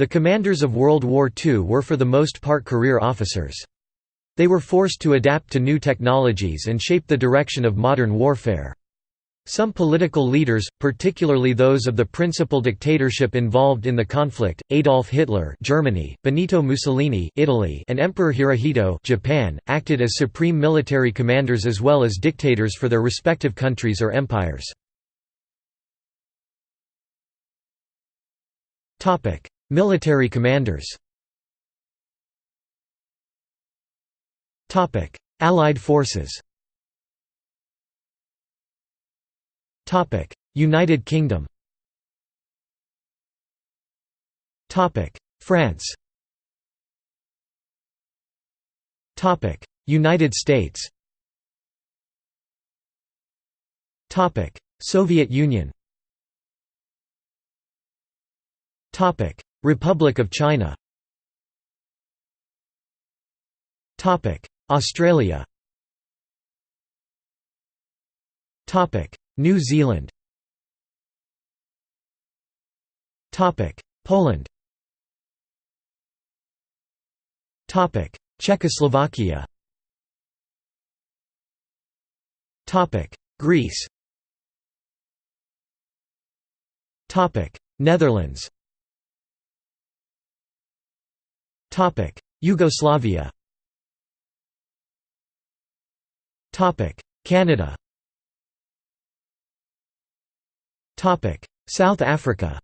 The commanders of World War II were for the most part career officers. They were forced to adapt to new technologies and shape the direction of modern warfare. Some political leaders, particularly those of the principal dictatorship involved in the conflict, Adolf Hitler Germany, Benito Mussolini Italy, and Emperor Hirohito Japan, acted as supreme military commanders as well as dictators for their respective countries or empires. Military commanders. Topic. Allied forces. Topic. United Kingdom. Topic. France. Topic. United States. Topic. Soviet Union Republic of China. Australia. New Zealand. Poland. Topic Czechoslovakia. Topic Greece. Topic Netherlands Yugoslavia. Canada. South Africa.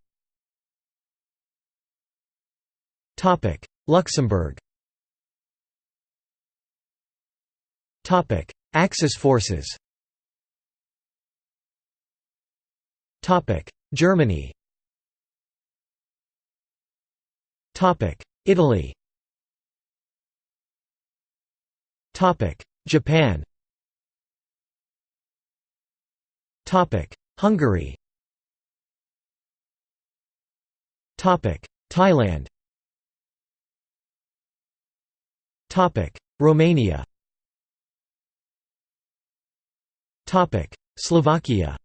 Luxembourg. Axis forces. Germany Italy. Japan. Hungary. Thailand. Romania. Slovakia.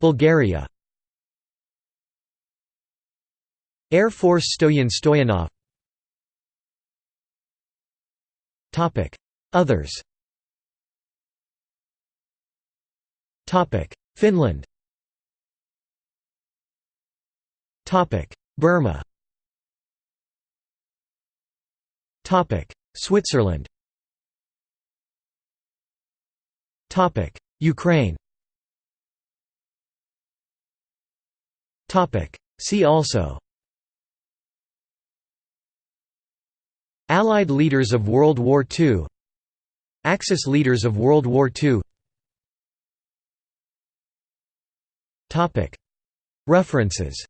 Bulgaria Air Force Stoyan Stoyanov. Others. Finland. Burma. Switzerland. Ukraine. See also Allied leaders of World War II Axis leaders of World War II References